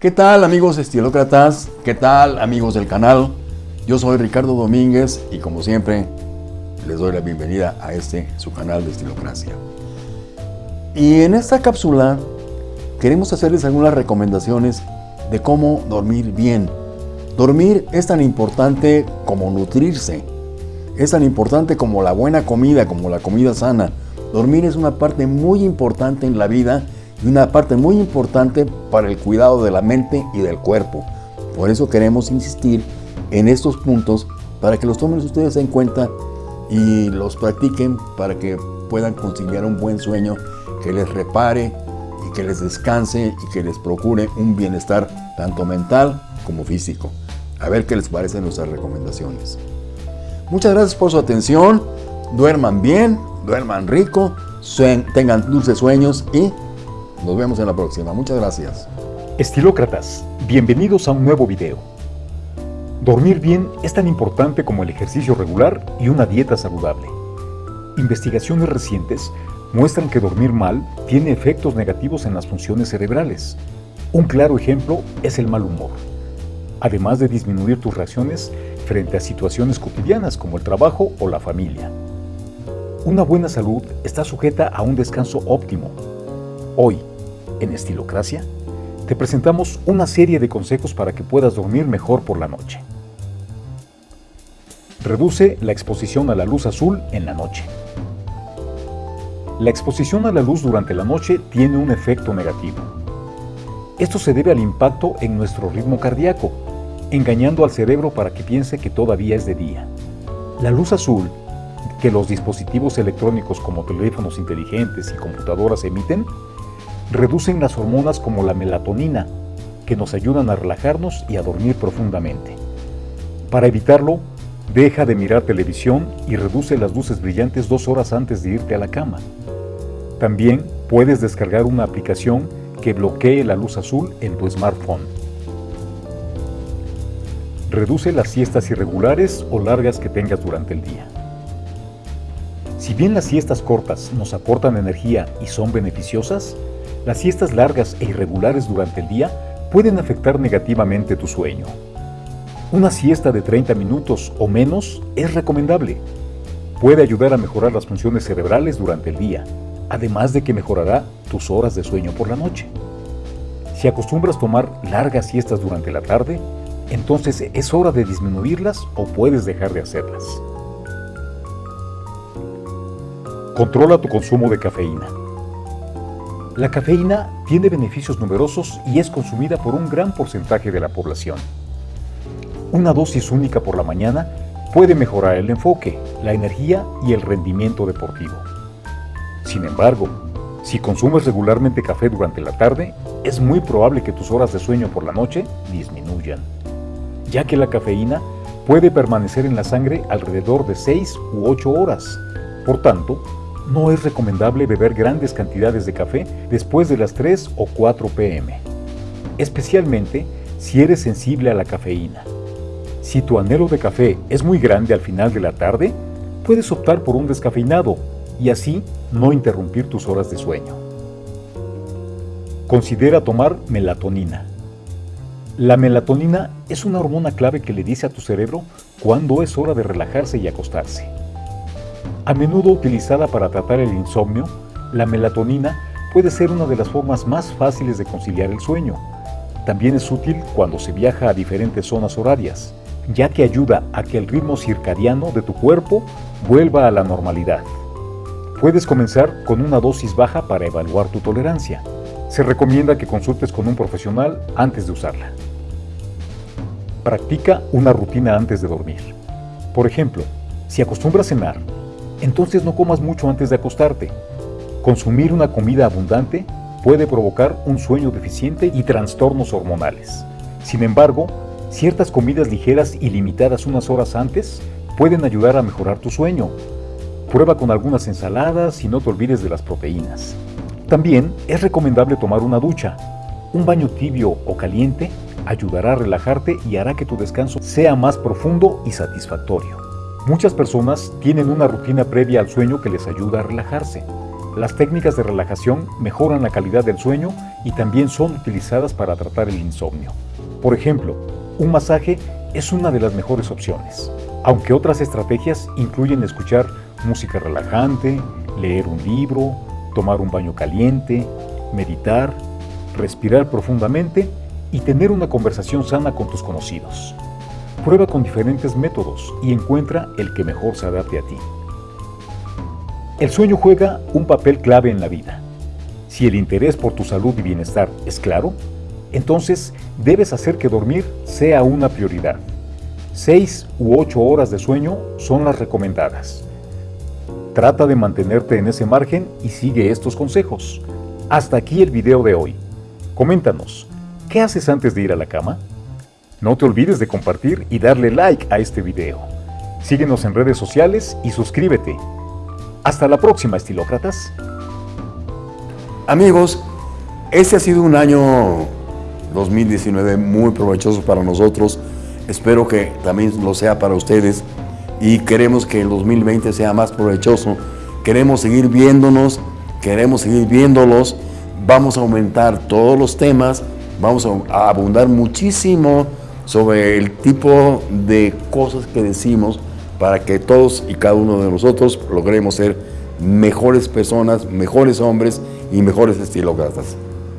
¿Qué tal amigos estilócratas? ¿Qué tal amigos del canal? Yo soy Ricardo Domínguez y como siempre les doy la bienvenida a este su canal de Estilocracia. Y en esta cápsula queremos hacerles algunas recomendaciones de cómo dormir bien. Dormir es tan importante como nutrirse. Es tan importante como la buena comida, como la comida sana. Dormir es una parte muy importante en la vida y una parte muy importante para el cuidado de la mente y del cuerpo. Por eso queremos insistir en estos puntos para que los tomen ustedes en cuenta y los practiquen para que puedan conciliar un buen sueño que les repare y que les descanse y que les procure un bienestar tanto mental como físico. A ver qué les parecen nuestras recomendaciones. Muchas gracias por su atención. Duerman bien, duerman rico, tengan dulces sueños y nos vemos en la próxima. Muchas gracias. Estilócratas, bienvenidos a un nuevo video. Dormir bien es tan importante como el ejercicio regular y una dieta saludable. Investigaciones recientes muestran que dormir mal tiene efectos negativos en las funciones cerebrales. Un claro ejemplo es el mal humor, además de disminuir tus reacciones frente a situaciones cotidianas como el trabajo o la familia. Una buena salud está sujeta a un descanso óptimo. Hoy, en Estilocracia, te presentamos una serie de consejos para que puedas dormir mejor por la noche. Reduce la exposición a la luz azul en la noche. La exposición a la luz durante la noche tiene un efecto negativo. Esto se debe al impacto en nuestro ritmo cardíaco, engañando al cerebro para que piense que todavía es de día. La luz azul, que los dispositivos electrónicos como teléfonos inteligentes y computadoras emiten, reducen las hormonas como la melatonina, que nos ayudan a relajarnos y a dormir profundamente. Para evitarlo, deja de mirar televisión y reduce las luces brillantes dos horas antes de irte a la cama. También puedes descargar una aplicación que bloquee la luz azul en tu smartphone. Reduce las siestas irregulares o largas que tengas durante el día. Si bien las siestas cortas nos aportan energía y son beneficiosas, las siestas largas e irregulares durante el día pueden afectar negativamente tu sueño. Una siesta de 30 minutos o menos es recomendable. Puede ayudar a mejorar las funciones cerebrales durante el día, además de que mejorará tus horas de sueño por la noche. Si acostumbras tomar largas siestas durante la tarde, entonces es hora de disminuirlas o puedes dejar de hacerlas. Controla tu consumo de cafeína. La cafeína tiene beneficios numerosos y es consumida por un gran porcentaje de la población. Una dosis única por la mañana puede mejorar el enfoque, la energía y el rendimiento deportivo. Sin embargo, si consumes regularmente café durante la tarde, es muy probable que tus horas de sueño por la noche disminuyan, ya que la cafeína puede permanecer en la sangre alrededor de 6 u 8 horas. Por tanto, no es recomendable beber grandes cantidades de café después de las 3 o 4 pm, especialmente si eres sensible a la cafeína. Si tu anhelo de café es muy grande al final de la tarde, puedes optar por un descafeinado y así no interrumpir tus horas de sueño. Considera tomar melatonina. La melatonina es una hormona clave que le dice a tu cerebro cuándo es hora de relajarse y acostarse. A menudo utilizada para tratar el insomnio, la melatonina puede ser una de las formas más fáciles de conciliar el sueño. También es útil cuando se viaja a diferentes zonas horarias, ya que ayuda a que el ritmo circadiano de tu cuerpo vuelva a la normalidad. Puedes comenzar con una dosis baja para evaluar tu tolerancia. Se recomienda que consultes con un profesional antes de usarla. Practica una rutina antes de dormir. Por ejemplo, si acostumbras cenar entonces no comas mucho antes de acostarte. Consumir una comida abundante puede provocar un sueño deficiente y trastornos hormonales. Sin embargo, ciertas comidas ligeras y limitadas unas horas antes pueden ayudar a mejorar tu sueño. Prueba con algunas ensaladas y no te olvides de las proteínas. También es recomendable tomar una ducha. Un baño tibio o caliente ayudará a relajarte y hará que tu descanso sea más profundo y satisfactorio. Muchas personas tienen una rutina previa al sueño que les ayuda a relajarse. Las técnicas de relajación mejoran la calidad del sueño y también son utilizadas para tratar el insomnio. Por ejemplo, un masaje es una de las mejores opciones, aunque otras estrategias incluyen escuchar música relajante, leer un libro, tomar un baño caliente, meditar, respirar profundamente y tener una conversación sana con tus conocidos. Prueba con diferentes métodos y encuentra el que mejor se adapte a ti. El sueño juega un papel clave en la vida. Si el interés por tu salud y bienestar es claro, entonces debes hacer que dormir sea una prioridad. 6 u 8 horas de sueño son las recomendadas. Trata de mantenerte en ese margen y sigue estos consejos. Hasta aquí el video de hoy. Coméntanos, ¿qué haces antes de ir a la cama? No te olvides de compartir y darle like a este video. Síguenos en redes sociales y suscríbete. Hasta la próxima, estilócratas. Amigos, este ha sido un año 2019 muy provechoso para nosotros. Espero que también lo sea para ustedes y queremos que el 2020 sea más provechoso. Queremos seguir viéndonos, queremos seguir viéndolos. Vamos a aumentar todos los temas, vamos a abundar muchísimo sobre el tipo de cosas que decimos para que todos y cada uno de nosotros logremos ser mejores personas, mejores hombres y mejores estilócratas.